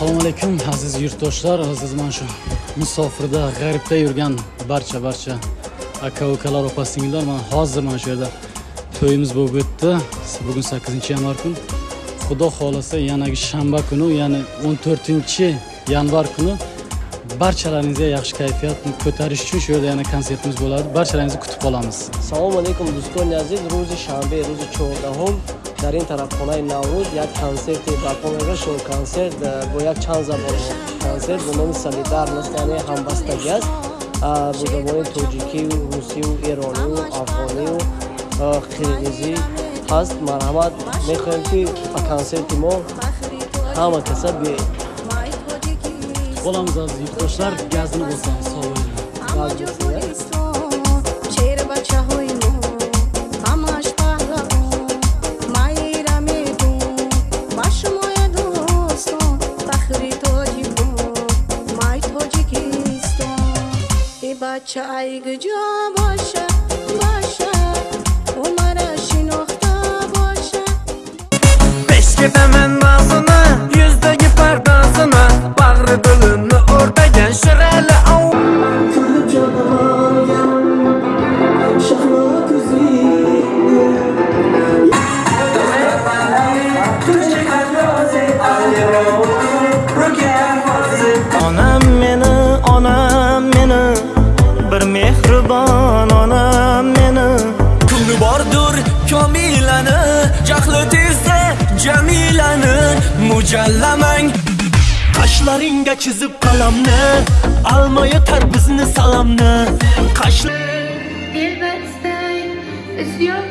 assalomu alaykum aziz yurtdoshlar aziz mana shu musofirda g'aribda yurgan barcha barcha aka ukalar opa singillar mana hozir mana shu yerda to'yimiz bo'lib o'tdi. Bugun 8 yanvar kun xudo xohlasa yanagi shanba kuni ya'ni 14 yanvar kuni barchalaringizga yaxshi kayfiyatni ko'tarish uchun shu yerda yana konsertimiz bo'ladi. Barchalaringizni kutib qolamiz. Assalomu alaykum дӯстони aziz ruzi shanbe ruzi чордаҳум дар ин тарафхонаи наврӯз як консерти барпо мегашд консерт э, бо як чанд забон консерт бо номи солидарност яъне ҳамбастагӣ аст. Бо забони тоҷикию русию эронию афғонию э, қирғизӣ ҳаст. Марҳамат мехоҳем ки ба консерти мо ҳама каса биёед. Qolamiz aziz yurtdoshlar gazni bo'lsangiz sog' bo'ling Баъд çay gücü boşa boşa. Umara şinokta boşa. Beş gidemen ağzına yüzdeki pardasına Bağrı bölünü orada gen şireli av. Kırıp canavargen Şahla kuzini Onam meni, onam meni Bir mehribon onam meni. Ko'ngli bordur komilani Jahli tezsa jamilani Mujallamang. Qashlaringga chizib qalamni Alma yetar bizni salamni. Qashlar Dilber istay, isyon